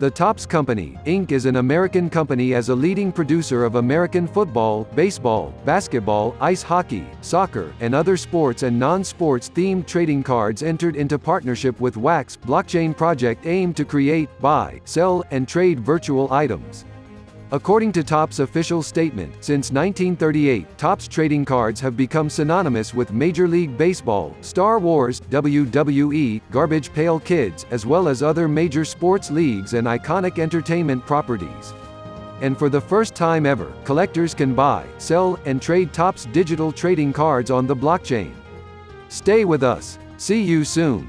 The Topps Company, Inc. is an American company as a leading producer of American football, baseball, basketball, ice hockey, soccer, and other sports and non-sports themed trading cards entered into partnership with Wax, blockchain project aimed to create, buy, sell, and trade virtual items. According to Topps' official statement, since 1938, Topps trading cards have become synonymous with Major League Baseball, Star Wars, WWE, Garbage Pail Kids, as well as other major sports leagues and iconic entertainment properties. And for the first time ever, collectors can buy, sell, and trade Topps digital trading cards on the blockchain. Stay with us. See you soon.